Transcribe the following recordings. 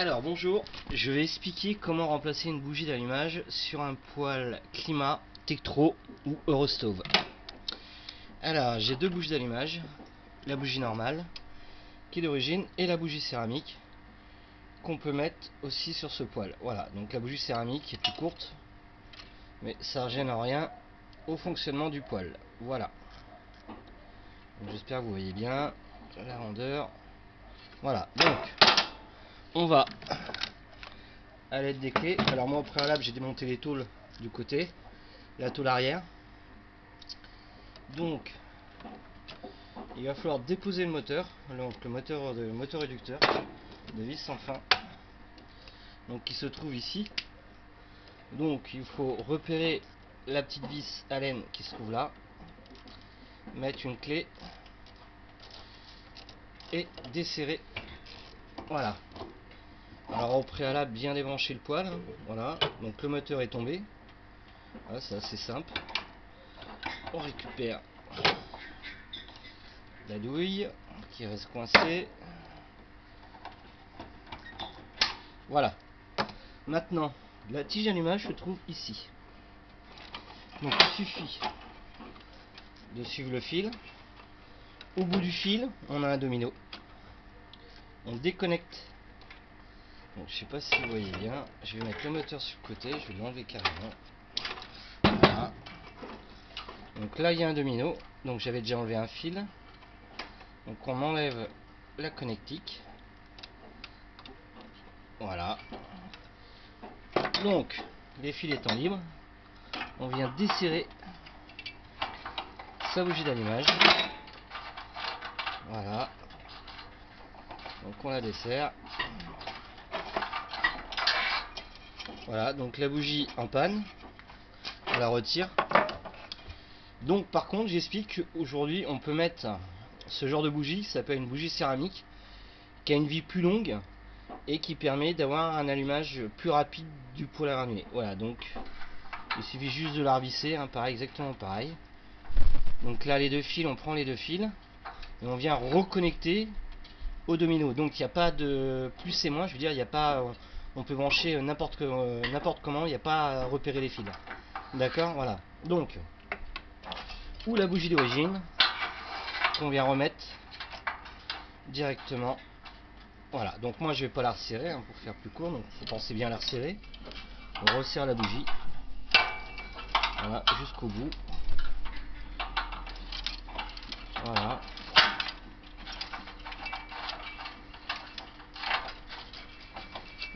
Alors bonjour, je vais expliquer comment remplacer une bougie d'allumage sur un poêle climat, Tektro ou Eurostove. Alors j'ai deux bougies d'allumage, la bougie normale qui est d'origine et la bougie céramique qu'on peut mettre aussi sur ce poêle. Voilà, donc la bougie céramique est plus courte mais ça ne gêne rien au fonctionnement du poêle. Voilà. J'espère que vous voyez bien la rondeur. Voilà, donc on va à l'aide des clés. Alors moi au préalable j'ai démonté les tôles du côté, la tôle arrière. Donc il va falloir déposer le moteur, donc le moteur de moteur réducteur de vis sans fin, donc qui se trouve ici. Donc il faut repérer la petite vis laine qui se trouve là, mettre une clé et desserrer. Voilà. Alors au préalable, bien débrancher le poêle. Hein. Voilà. Donc le moteur est tombé. C'est assez simple. On récupère la douille qui reste coincée. Voilà. Maintenant, la tige d'allumage se trouve ici. Donc il suffit de suivre le fil. Au bout du fil, on a un domino. On déconnecte je sais pas si vous voyez bien. Je vais mettre le moteur sur le côté. Je vais l'enlever carrément. Voilà. Donc là, il y a un domino. Donc j'avais déjà enlevé un fil. Donc on enlève la connectique. Voilà. Donc, les fils étant libres, on vient desserrer sa bougie d'allumage. Voilà. Donc on la dessert. Voilà, donc la bougie en panne, on la retire. Donc par contre, j'explique qu'aujourd'hui, on peut mettre ce genre de bougie, ça s'appelle une bougie céramique, qui a une vie plus longue et qui permet d'avoir un allumage plus rapide du poêle à. Voilà, donc il suffit juste de la revisser, hein, pareil, exactement pareil. Donc là, les deux fils, on prend les deux fils et on vient reconnecter au domino. Donc il n'y a pas de plus et moins, je veux dire, il n'y a pas on peut brancher euh, n'importe euh, n'importe comment, il n'y a pas à repérer les fils. D'accord Voilà. Donc, ou la bougie d'origine, qu'on vient remettre directement. Voilà, donc moi je vais pas la resserrer hein, pour faire plus court, donc faut penser bien à la resserrer. On resserre la bougie. Voilà, jusqu'au bout. Voilà.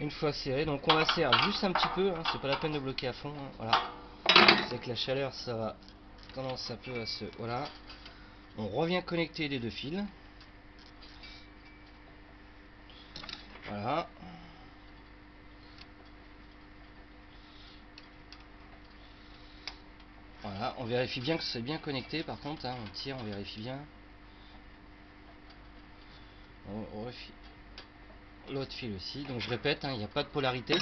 Une fois serré. Donc on la serre juste un petit peu, hein, c'est pas la peine de bloquer à fond. Hein, voilà. C'est que la chaleur ça va tendance un peu à se. Voilà. On revient connecter les deux fils. Voilà. Voilà, on vérifie bien que c'est bien connecté par contre, hein, on tire, on vérifie bien. On, vérifie l'autre fil aussi. Donc je répète, hein, il n'y a pas de polarité.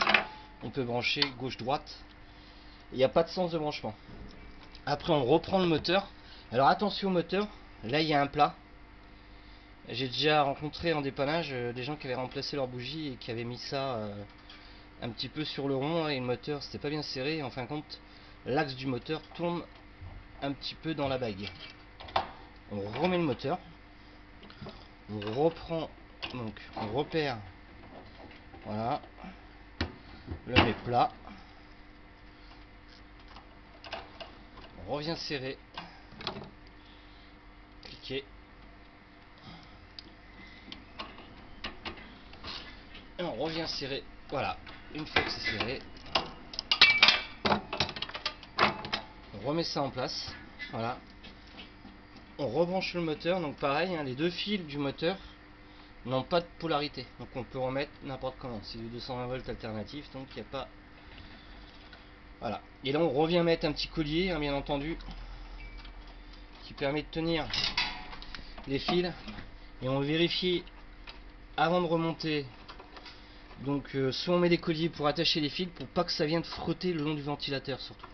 On peut brancher gauche-droite. Il n'y a pas de sens de branchement. Après on reprend le moteur. Alors attention au moteur. Là il y a un plat. J'ai déjà rencontré en dépannage euh, des gens qui avaient remplacé leur bougie et qui avaient mis ça euh, un petit peu sur le rond et le moteur c'était pas bien serré. En fin de compte, l'axe du moteur tourne un petit peu dans la bague. On remet le moteur. On reprend donc on repère. Voilà. Le met plat. On revient serrer. Cliquer. Et on revient serrer. Voilà. Une fois que c'est serré. On remet ça en place. Voilà. On rebranche le moteur. Donc pareil hein, les deux fils du moteur n'ont pas de polarité. Donc on peut remettre n'importe comment. C'est du 220 volts alternatif, donc il n'y a pas... Voilà. Et là on revient mettre un petit collier, hein, bien entendu, qui permet de tenir les fils. Et on vérifie avant de remonter. Donc euh, soit on met des colliers pour attacher les fils, pour pas que ça vienne frotter le long du ventilateur surtout.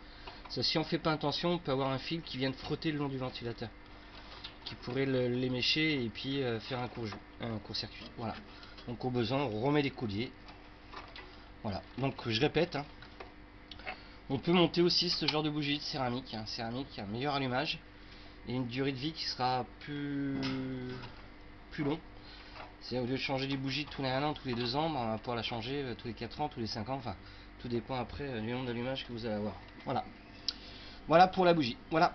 Ça, si on fait pas attention, on peut avoir un fil qui vient de frotter le long du ventilateur qui pourrait l'émécher et puis euh, faire un court, un court circuit. Voilà. Donc au besoin, on remet les colliers. Voilà, donc je répète, hein. on peut monter aussi ce genre de bougie de céramique, hein. céramique, un meilleur allumage et une durée de vie qui sera plus, plus long. C'est au lieu de changer les bougies tous les 1 an, tous les 2 ans, ben, on va pouvoir la changer euh, tous les 4 ans, tous les 5 ans, enfin tout dépend après euh, du nombre d'allumages que vous allez avoir. Voilà. Voilà pour la bougie. Voilà.